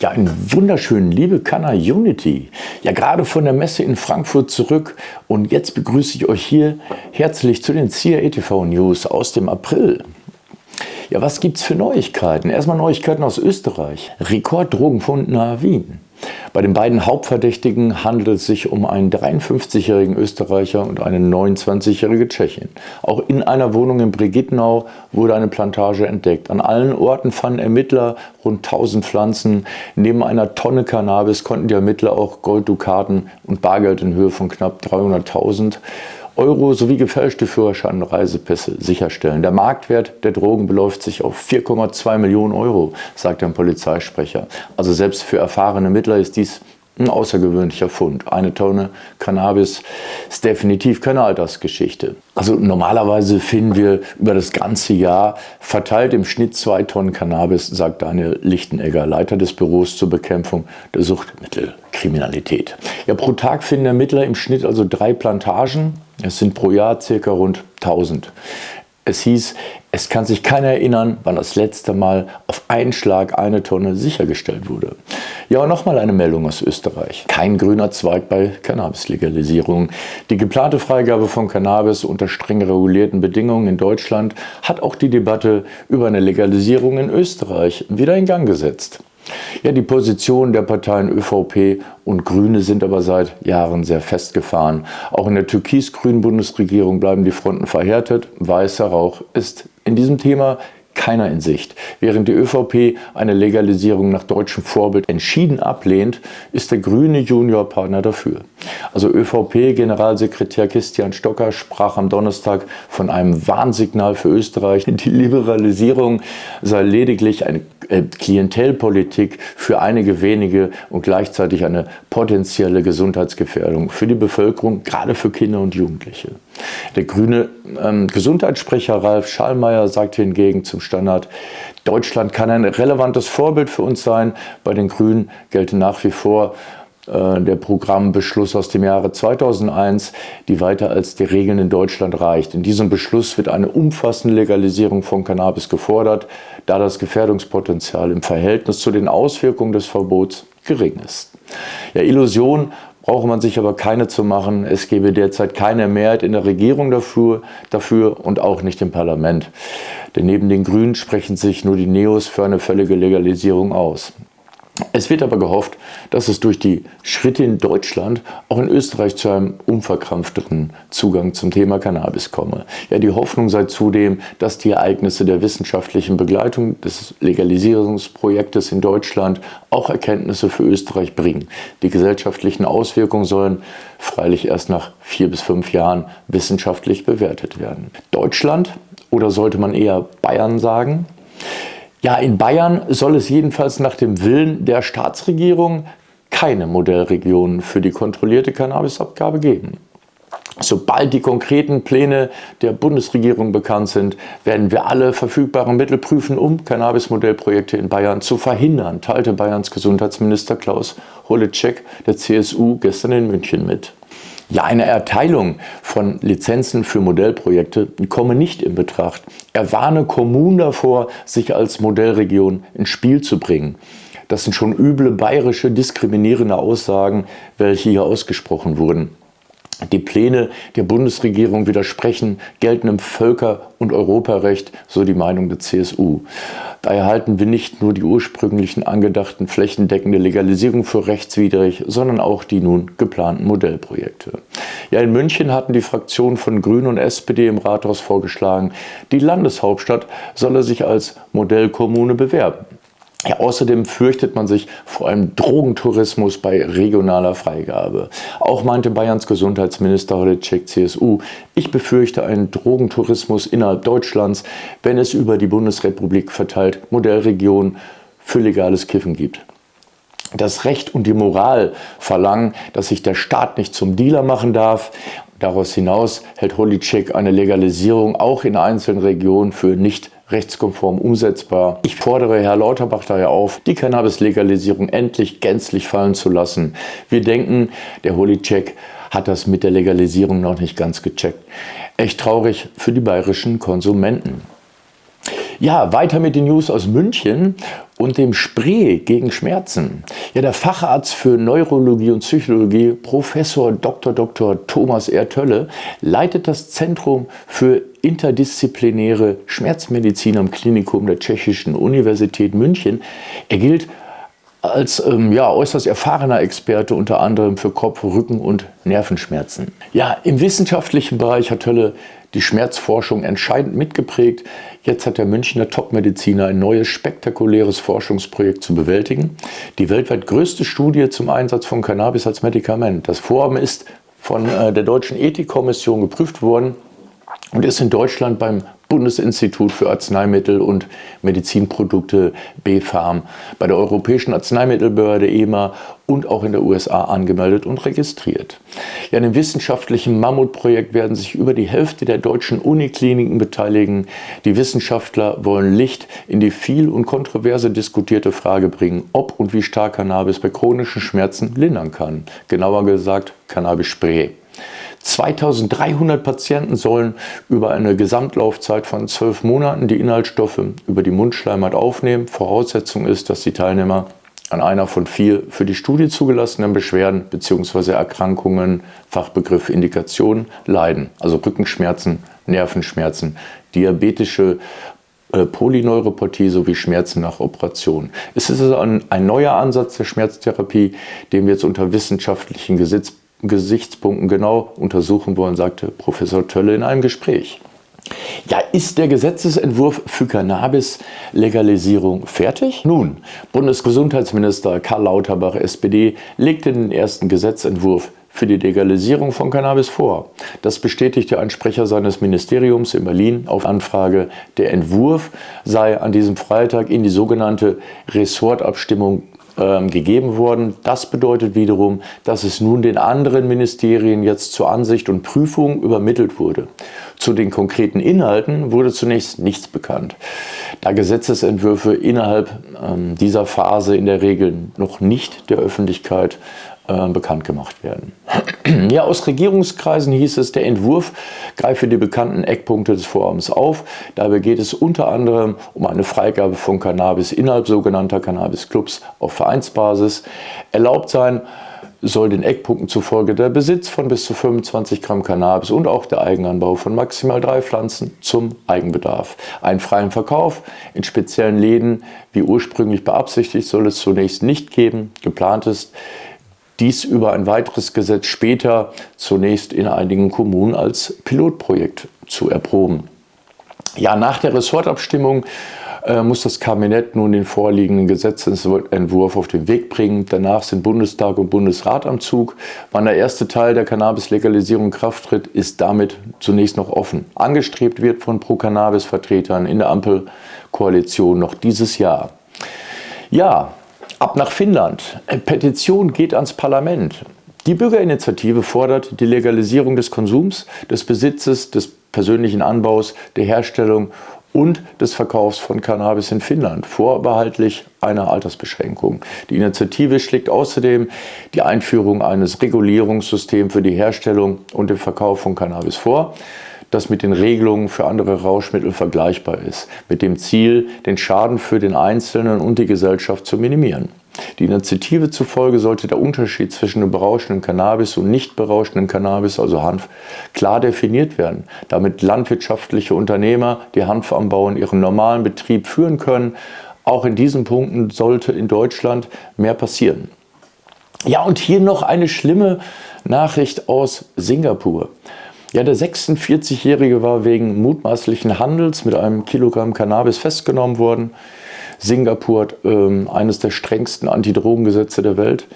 Ja, einen wunderschönen, liebe Kanner Unity. Ja, gerade von der Messe in Frankfurt zurück und jetzt begrüße ich euch hier herzlich zu den CRETV News aus dem April. Ja, was gibt's für Neuigkeiten? Erstmal Neuigkeiten aus Österreich. Rekorddrogenfund nahe Wien. Bei den beiden Hauptverdächtigen handelt es sich um einen 53-jährigen Österreicher und eine 29-jährige Tschechin. Auch in einer Wohnung in Brigittenau wurde eine Plantage entdeckt. An allen Orten fanden Ermittler rund 1000 Pflanzen. Neben einer Tonne Cannabis konnten die Ermittler auch Golddukaten und Bargeld in Höhe von knapp 300.000 Euro sowie gefälschte Führerschein und Reisepässe sicherstellen. Der Marktwert der Drogen beläuft sich auf 4,2 Millionen Euro, sagt ein Polizeisprecher. Also selbst für erfahrene Mittler ist dies ein außergewöhnlicher Fund. Eine Tonne Cannabis ist definitiv keine Altersgeschichte. Also normalerweise finden wir über das ganze Jahr verteilt im Schnitt zwei Tonnen Cannabis, sagt Daniel Lichtenegger, Leiter des Büros zur Bekämpfung der Suchtmittelkriminalität. Ja, pro Tag finden Ermittler im Schnitt also drei Plantagen. Es sind pro Jahr circa rund 1000. Es hieß, es kann sich keiner erinnern, wann das letzte Mal auf einen Schlag eine Tonne sichergestellt wurde. Ja, und nochmal eine Meldung aus Österreich. Kein grüner Zweig bei Cannabis-Legalisierung. Die geplante Freigabe von Cannabis unter streng regulierten Bedingungen in Deutschland hat auch die Debatte über eine Legalisierung in Österreich wieder in Gang gesetzt. Ja, die Positionen der Parteien ÖVP und Grüne sind aber seit Jahren sehr festgefahren. Auch in der türkis-grünen Bundesregierung bleiben die Fronten verhärtet. Weißer Rauch ist in diesem Thema keiner in Sicht. Während die ÖVP eine Legalisierung nach deutschem Vorbild entschieden ablehnt, ist der grüne Juniorpartner dafür. Also ÖVP-Generalsekretär Christian Stocker sprach am Donnerstag von einem Warnsignal für Österreich. Die Liberalisierung sei lediglich eine äh, Klientelpolitik für einige wenige und gleichzeitig eine potenzielle Gesundheitsgefährdung für die Bevölkerung, gerade für Kinder und Jugendliche. Der grüne ähm, Gesundheitssprecher Ralf Schallmeier sagte hingegen zum Standard, Deutschland kann ein relevantes Vorbild für uns sein. Bei den Grünen gelte nach wie vor äh, der Programmbeschluss aus dem Jahre 2001, die weiter als die Regeln in Deutschland reicht. In diesem Beschluss wird eine umfassende Legalisierung von Cannabis gefordert, da das Gefährdungspotenzial im Verhältnis zu den Auswirkungen des Verbots gering ist. Ja, Illusion brauche man sich aber keine zu machen. Es gebe derzeit keine Mehrheit in der Regierung dafür, dafür und auch nicht im Parlament. Denn neben den Grünen sprechen sich nur die Neos für eine völlige Legalisierung aus. Es wird aber gehofft, dass es durch die Schritte in Deutschland auch in Österreich zu einem unverkrampfteren Zugang zum Thema Cannabis komme. Ja, die Hoffnung sei zudem, dass die Ereignisse der wissenschaftlichen Begleitung des Legalisierungsprojektes in Deutschland auch Erkenntnisse für Österreich bringen. Die gesellschaftlichen Auswirkungen sollen freilich erst nach vier bis fünf Jahren wissenschaftlich bewertet werden. Deutschland oder sollte man eher Bayern sagen? Ja, in Bayern soll es jedenfalls nach dem Willen der Staatsregierung keine Modellregion für die kontrollierte Cannabisabgabe geben. Sobald die konkreten Pläne der Bundesregierung bekannt sind, werden wir alle verfügbaren Mittel prüfen, um Cannabis-Modellprojekte in Bayern zu verhindern, teilte Bayerns Gesundheitsminister Klaus Holecek der CSU gestern in München mit. Ja, eine Erteilung von Lizenzen für Modellprojekte komme nicht in Betracht. Er warne Kommunen davor, sich als Modellregion ins Spiel zu bringen. Das sind schon üble bayerische diskriminierende Aussagen, welche hier ausgesprochen wurden. Die Pläne der Bundesregierung widersprechen geltendem Völker- und Europarecht, so die Meinung der CSU. Daher halten wir nicht nur die ursprünglichen angedachten flächendeckende Legalisierung für rechtswidrig, sondern auch die nun geplanten Modellprojekte. Ja, in München hatten die Fraktionen von Grünen und SPD im Rathaus vorgeschlagen, die Landeshauptstadt solle sich als Modellkommune bewerben. Ja, außerdem fürchtet man sich vor einem Drogentourismus bei regionaler Freigabe. Auch meinte Bayerns Gesundheitsminister Holecek CSU, ich befürchte einen Drogentourismus innerhalb Deutschlands, wenn es über die Bundesrepublik verteilt Modellregionen für legales Kiffen gibt. Das Recht und die Moral verlangen, dass sich der Staat nicht zum Dealer machen darf. Daraus hinaus hält Holicek eine Legalisierung auch in einzelnen Regionen für nicht rechtskonform umsetzbar. Ich fordere Herr Lauterbach daher auf, die Cannabis-Legalisierung endlich gänzlich fallen zu lassen. Wir denken, der Holy-Check hat das mit der Legalisierung noch nicht ganz gecheckt. Echt traurig für die bayerischen Konsumenten. Ja, weiter mit den News aus München und dem Spray gegen Schmerzen. Ja, der Facharzt für Neurologie und Psychologie, Professor Dr. Dr. Thomas R. Tölle, leitet das Zentrum für interdisziplinäre Schmerzmedizin am Klinikum der Tschechischen Universität München. Er gilt als ähm, ja, äußerst erfahrener Experte unter anderem für Kopf-, Rücken- und Nervenschmerzen. Ja, im wissenschaftlichen Bereich hat Hölle die Schmerzforschung entscheidend mitgeprägt. Jetzt hat der Münchner Topmediziner ein neues spektakuläres Forschungsprojekt zu bewältigen. Die weltweit größte Studie zum Einsatz von Cannabis als Medikament. Das Vorhaben ist von äh, der Deutschen Ethikkommission geprüft worden und ist in Deutschland beim Bundesinstitut für Arzneimittel und Medizinprodukte BfArM, bei der Europäischen Arzneimittelbehörde EMA und auch in der USA angemeldet und registriert. Ja, in dem wissenschaftlichen Mammutprojekt werden sich über die Hälfte der deutschen Unikliniken beteiligen. Die Wissenschaftler wollen Licht in die viel und kontroverse diskutierte Frage bringen, ob und wie stark Cannabis bei chronischen Schmerzen lindern kann. Genauer gesagt Cannabis-Spray. 2300 Patienten sollen über eine Gesamtlaufzeit von zwölf Monaten die Inhaltsstoffe über die Mundschleimhaut aufnehmen. Voraussetzung ist, dass die Teilnehmer an einer von vier für die Studie zugelassenen Beschwerden bzw. Erkrankungen, Fachbegriff Indikationen, leiden, also Rückenschmerzen, Nervenschmerzen, diabetische äh, Polyneuropathie sowie Schmerzen nach Operation. Es ist also ein, ein neuer Ansatz der Schmerztherapie, den wir jetzt unter wissenschaftlichen Gesetz Gesichtspunkten genau untersuchen wollen, sagte Professor Tölle in einem Gespräch. Ja, ist der Gesetzesentwurf für Cannabis-Legalisierung fertig? Nun, Bundesgesundheitsminister Karl Lauterbach, SPD, legte den ersten Gesetzentwurf für die Legalisierung von Cannabis vor. Das bestätigte ein Sprecher seines Ministeriums in Berlin auf Anfrage. Der Entwurf sei an diesem Freitag in die sogenannte Ressortabstimmung gegeben worden. Das bedeutet wiederum, dass es nun den anderen Ministerien jetzt zur Ansicht und Prüfung übermittelt wurde. Zu den konkreten Inhalten wurde zunächst nichts bekannt, da Gesetzesentwürfe innerhalb ähm, dieser Phase in der Regel noch nicht der Öffentlichkeit äh, bekannt gemacht werden. Ja, aus Regierungskreisen hieß es, der Entwurf greife die bekannten Eckpunkte des Vorhabens auf. Dabei geht es unter anderem um eine Freigabe von Cannabis innerhalb sogenannter Cannabis-Clubs auf Vereinsbasis. Erlaubt sein soll den Eckpunkten zufolge der Besitz von bis zu 25 Gramm Cannabis und auch der Eigenanbau von maximal drei Pflanzen zum Eigenbedarf. Einen freien Verkauf in speziellen Läden, wie ursprünglich beabsichtigt, soll es zunächst nicht geben. Geplant ist, dies über ein weiteres Gesetz später zunächst in einigen Kommunen als Pilotprojekt zu erproben. Ja, nach der Ressortabstimmung äh, muss das Kabinett nun den vorliegenden Gesetzentwurf auf den Weg bringen. Danach sind Bundestag und Bundesrat am Zug. Wann der erste Teil der Cannabis-Legalisierung in Kraft tritt, ist damit zunächst noch offen. Angestrebt wird von Pro-Cannabis-Vertretern in der Ampelkoalition noch dieses Jahr. Ja, Ab nach Finnland. Petition geht ans Parlament. Die Bürgerinitiative fordert die Legalisierung des Konsums, des Besitzes, des persönlichen Anbaus, der Herstellung und des Verkaufs von Cannabis in Finnland, vorbehaltlich einer Altersbeschränkung. Die Initiative schlägt außerdem die Einführung eines Regulierungssystems für die Herstellung und den Verkauf von Cannabis vor das mit den Regelungen für andere Rauschmittel vergleichbar ist, mit dem Ziel, den Schaden für den Einzelnen und die Gesellschaft zu minimieren. Die Initiative zufolge sollte der Unterschied zwischen dem berauschenden Cannabis und nicht berauschenden Cannabis, also Hanf, klar definiert werden, damit landwirtschaftliche Unternehmer, die Hanf anbauen, ihren normalen Betrieb führen können. Auch in diesen Punkten sollte in Deutschland mehr passieren. Ja, und hier noch eine schlimme Nachricht aus Singapur. Ja, der 46-Jährige war wegen mutmaßlichen Handels mit einem Kilogramm Cannabis festgenommen worden. Singapur hat ähm, eines der strengsten Antidrogengesetze der Welt.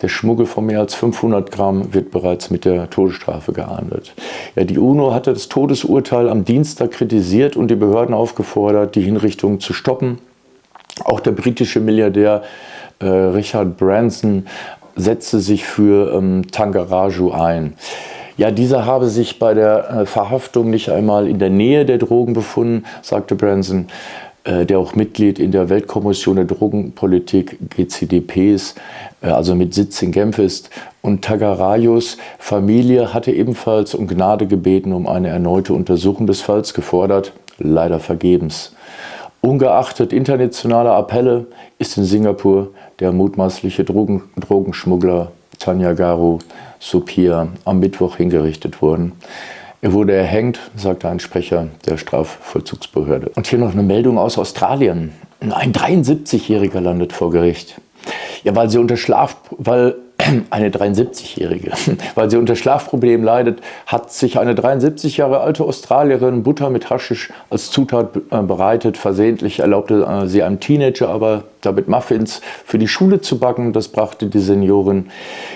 Der Schmuggel von mehr als 500 Gramm wird bereits mit der Todesstrafe geahndet. Ja, die UNO hatte das Todesurteil am Dienstag kritisiert und die Behörden aufgefordert, die Hinrichtung zu stoppen. Auch der britische Milliardär äh, Richard Branson setzte sich für ähm, Tangaraju ein. Ja, dieser habe sich bei der äh, Verhaftung nicht einmal in der Nähe der Drogen befunden, sagte Branson, äh, der auch Mitglied in der Weltkommission der Drogenpolitik GCDP ist, äh, also mit Sitz in Genf ist. Und Tagarayos Familie hatte ebenfalls um Gnade gebeten, um eine erneute Untersuchung des Falls gefordert, leider vergebens. Ungeachtet internationaler Appelle ist in Singapur der mutmaßliche Drogen Drogenschmuggler Tanya Garu Supir am Mittwoch hingerichtet worden. Er wurde erhängt, sagte ein Sprecher der Strafvollzugsbehörde. Und hier noch eine Meldung aus Australien. Ein 73-Jähriger landet vor Gericht. Ja, weil sie unter Schlaf, weil eine 73-Jährige, weil sie unter Schlafproblemen leidet, hat sich eine 73 Jahre alte Australierin Butter mit Haschisch als Zutat äh, bereitet. Versehentlich erlaubte äh, sie einem Teenager aber damit Muffins für die Schule zu backen. Das brachte die Seniorin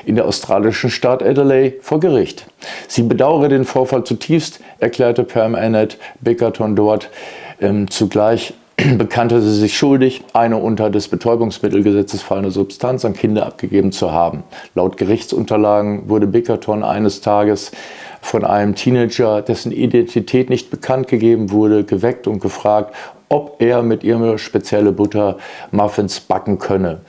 in der australischen Stadt Adelaide vor Gericht. Sie bedauere den Vorfall zutiefst, erklärte Pam Annette Bickerton dort. Ähm, zugleich bekannte sie sich schuldig, eine unter des Betäubungsmittelgesetzes fallende Substanz an Kinder abgegeben zu haben. Laut Gerichtsunterlagen wurde Bickerton eines Tages von einem Teenager, dessen Identität nicht bekannt gegeben wurde, geweckt und gefragt, ob er mit ihr spezielle Butter Muffins backen könne.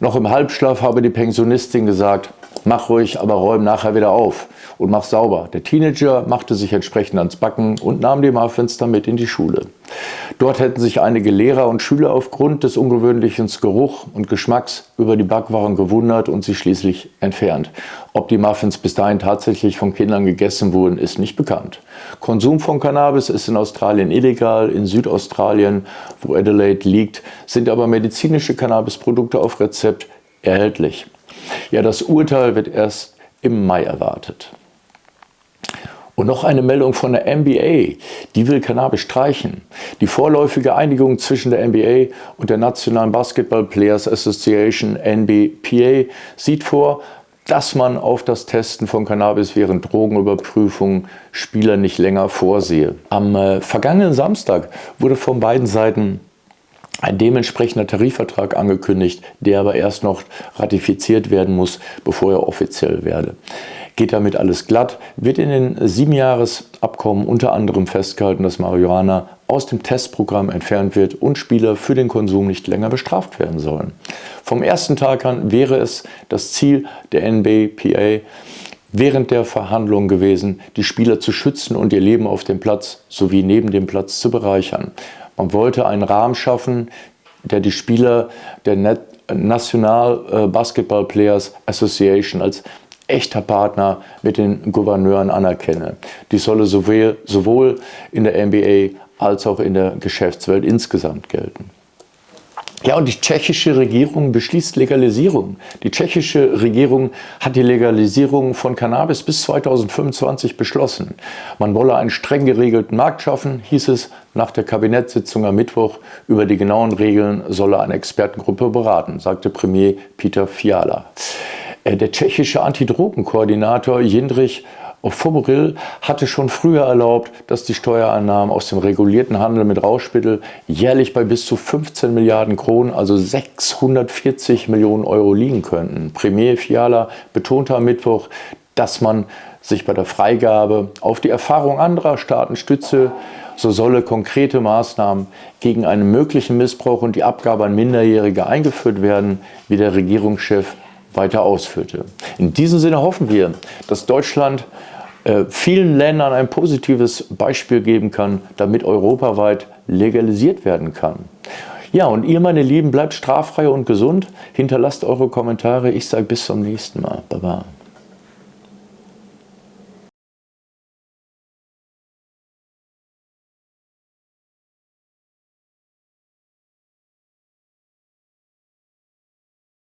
Noch im Halbschlaf habe die Pensionistin gesagt, mach ruhig, aber räum nachher wieder auf und mach sauber. Der Teenager machte sich entsprechend ans Backen und nahm die Muffins damit in die Schule. Dort hätten sich einige Lehrer und Schüler aufgrund des ungewöhnlichen Geruch und Geschmacks über die Backwaren gewundert und sie schließlich entfernt. Ob die Muffins bis dahin tatsächlich von Kindern gegessen wurden, ist nicht bekannt. Konsum von Cannabis ist in Australien illegal, in Südaustralien, wo Adelaide liegt, sind aber medizinische Cannabisprodukte auf Rezept erhältlich. Ja, das Urteil wird erst im Mai erwartet. Und noch eine Meldung von der NBA, die will Cannabis streichen. Die vorläufige Einigung zwischen der NBA und der Nationalen Basketball Players Association NBPA sieht vor, dass man auf das Testen von Cannabis während Drogenüberprüfungen Spieler nicht länger vorsehe. Am äh, vergangenen Samstag wurde von beiden Seiten ein dementsprechender Tarifvertrag angekündigt, der aber erst noch ratifiziert werden muss, bevor er offiziell werde. Geht damit alles glatt, wird in den Siebenjahresabkommen unter anderem festgehalten, dass Marihuana aus dem Testprogramm entfernt wird und Spieler für den Konsum nicht länger bestraft werden sollen. Vom ersten Tag an wäre es das Ziel der NBPA, während der Verhandlungen gewesen, die Spieler zu schützen und ihr Leben auf dem Platz sowie neben dem Platz zu bereichern. Man wollte einen Rahmen schaffen, der die Spieler der National äh, Basketball Players Association als echter Partner mit den Gouverneuren anerkenne. Die solle sowohl, in der NBA als auch in der Geschäftswelt insgesamt gelten. Ja, und die tschechische Regierung beschließt Legalisierung. Die tschechische Regierung hat die Legalisierung von Cannabis bis 2025 beschlossen. Man wolle einen streng geregelten Markt schaffen, hieß es nach der Kabinettssitzung am Mittwoch. Über die genauen Regeln solle eine Expertengruppe beraten, sagte Premier Peter Fiala. Äh, der tschechische Antidrogenkoordinator Jindrich Foboril hatte schon früher erlaubt, dass die Steuereinnahmen aus dem regulierten Handel mit Rauschmittel jährlich bei bis zu 15 Milliarden Kronen, also 640 Millionen Euro liegen könnten. Premier Fiala betonte am Mittwoch, dass man sich bei der Freigabe auf die Erfahrung anderer Staaten stütze, so solle konkrete Maßnahmen gegen einen möglichen Missbrauch und die Abgabe an Minderjährige eingeführt werden, wie der Regierungschef weiter ausführte. In diesem Sinne hoffen wir, dass Deutschland äh, vielen Ländern ein positives Beispiel geben kann, damit europaweit legalisiert werden kann. Ja, und ihr, meine Lieben, bleibt straffrei und gesund. Hinterlasst eure Kommentare. Ich sage bis zum nächsten Mal. Baba.